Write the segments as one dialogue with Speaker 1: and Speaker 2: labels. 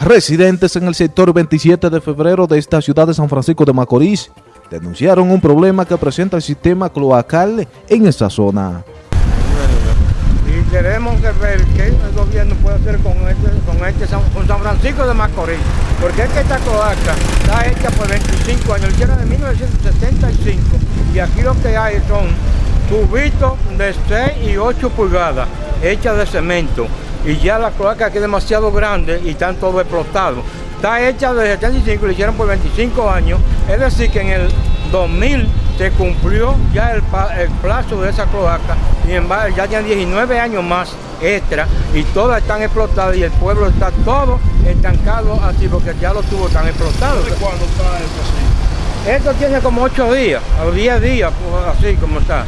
Speaker 1: Residentes en el sector 27 de febrero de esta ciudad de San Francisco de Macorís denunciaron un problema que presenta el sistema cloacal en esta zona.
Speaker 2: Y queremos ver qué el gobierno puede hacer con este, este San, con San Francisco de Macorís, porque es que esta cloaca está hecha por 25 años, hicieron en 1975 y aquí lo que hay son tubitos de 6 y 8 pulgadas hechas de cemento y ya la cloaca aquí es demasiado grande y están todos explotados. Está hecha de 75, lo hicieron por 25 años, es decir que en el 2000 se cumplió ya el, plazo de esa cloaca y en, ya tienen 19 años más extra y todas están explotadas y el pueblo está todo estancado así porque ya los tubos están explotados.
Speaker 3: cuándo está esto así?
Speaker 2: Esto tiene como 8 días, o 10 días, pues, así como está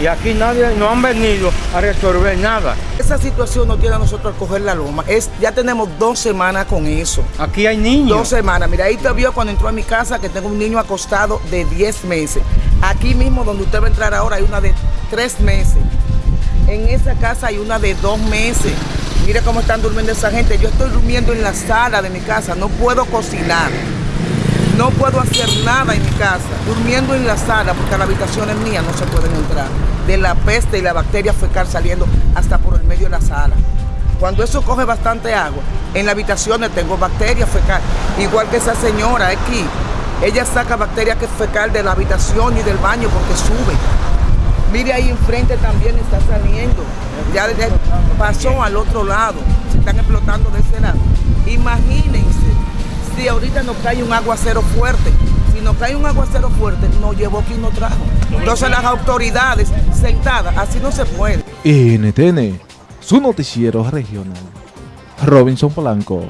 Speaker 2: y aquí nadie no han venido a resolver nada.
Speaker 4: Esa situación no tiene a nosotros coger la loma. Es, ya tenemos dos semanas con eso.
Speaker 2: Aquí hay niños.
Speaker 4: Dos semanas. Mira, ahí te vio cuando entró a mi casa que tengo un niño acostado de 10 meses. Aquí mismo donde usted va a entrar ahora hay una de 3 meses. En esa casa hay una de 2 meses. Mire cómo están durmiendo esa gente. Yo estoy durmiendo en la sala de mi casa. No puedo cocinar. No puedo hacer nada en mi casa, durmiendo en la sala porque las habitaciones mías no se pueden entrar. La peste y la bacteria fecal saliendo hasta por el medio de la sala. Cuando eso coge bastante agua, en las habitaciones tengo bacteria fecal, igual que esa señora aquí. Ella saca bacteria fecal de la habitación y del baño porque sube. Mire ahí enfrente también está saliendo. Ya pasó al otro lado. Se están explotando de ese lado. Imagínense si ahorita nos cae un aguacero fuerte, si nos cae un aguacero fuerte, nos llevó quien nos trajo. Entonces las autoridades sentadas, así no se puede.
Speaker 1: NTN, su noticiero regional. Robinson Polanco.